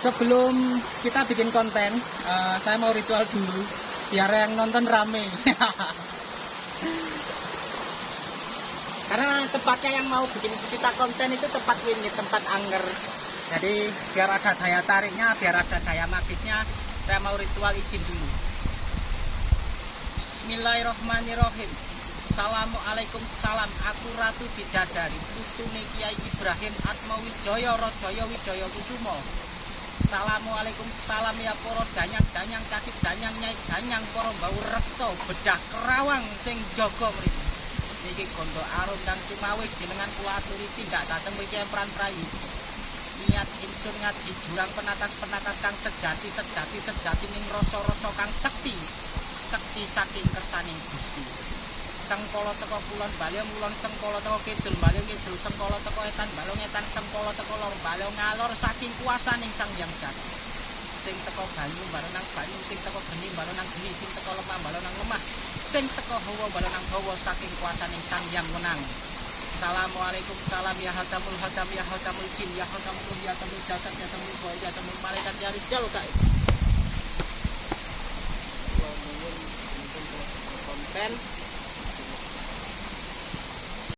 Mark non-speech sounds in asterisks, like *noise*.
sebelum kita bikin konten, uh, saya mau ritual dulu biar yang nonton rame. *laughs* Karena tempatnya yang mau bikin kita konten itu tempat ini, tempat angger. Jadi biar ada daya tariknya, biar ada daya magisnya, saya mau ritual izin dulu. Bismillahirrahmanirrahim. Assalamualaikum salam aku Ratu Bidadari putune Kiai Ibrahim Atmawijaya Rajaya Wijaya Kusumo Assalamualaikum salam ya poro danyang-danyang kaki danyang nyai danyang poro bau reksa bedah kerawang sing jaga mriki. Niki gondo arum dan cumawis jenengan kula aturi tindak dateng mriki peran prayu niat ingsun ngaji jurang penatas-penatas kang sejati sejati sejati ning rasa-rasa kang sekti sekti saking kersaning Gusti sengkolo teko kulon balung kulon sengkolo teko kidul balung kidul sengkolo teko etan balung etan sengkolo teko lor balung ngalor saking kuasa ning sang yang jati sing teko banyu balung nang banyu sing teko geni balung nang geni sing teko lemah balung nang lemah sing teko hawa balung nang hawa saking kuasa ning sang yang menang Assalamualaikum salam ya hatamul hatam ya hatamul jin ya hatamul ya hatamul jasad ya hatamul boy ya hatamul malaikat ya rijal kak konten